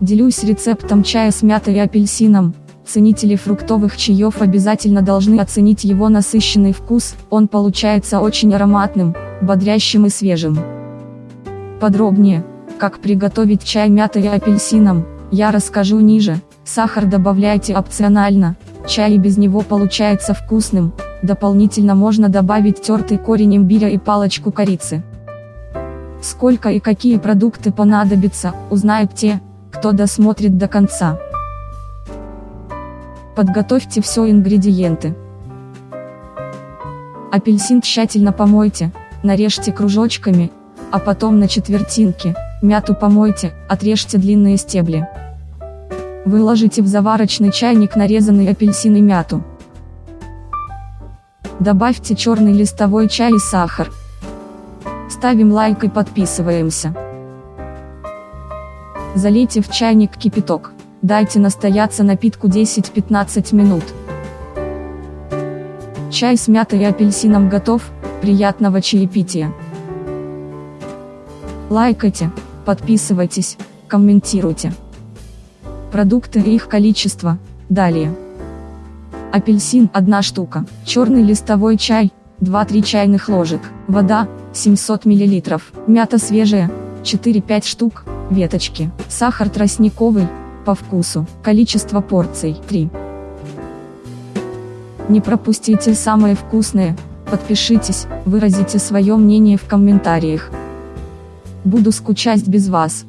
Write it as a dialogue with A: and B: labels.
A: Делюсь рецептом чая с мятой и апельсином. Ценители фруктовых чаев обязательно должны оценить его насыщенный вкус, он получается очень ароматным, бодрящим и свежим. Подробнее, как приготовить чай мятой и апельсином, я расскажу ниже. Сахар добавляйте опционально, чай и без него получается вкусным, дополнительно можно добавить тертый корень имбиря и палочку корицы. Сколько и какие продукты понадобятся, узнают те, кто досмотрит до конца. Подготовьте все ингредиенты. Апельсин тщательно помойте, нарежьте кружочками, а потом на четвертинки, мяту помойте, отрежьте длинные стебли. Выложите в заварочный чайник нарезанный апельсин и мяту. Добавьте черный листовой чай и сахар. Ставим лайк и подписываемся. Залейте в чайник кипяток. Дайте настояться напитку 10-15 минут. Чай с мятой и апельсином готов, приятного чаепития. Лайкайте, подписывайтесь, комментируйте. Продукты и их количество, далее. Апельсин 1 штука, черный листовой чай, 2-3 чайных ложек, вода, 700 мл, мята свежая, 4-5 штук, веточки, сахар тростниковый, по вкусу, количество порций 3. Не пропустите самое вкусное, подпишитесь, выразите свое мнение в комментариях. Буду скучать без вас.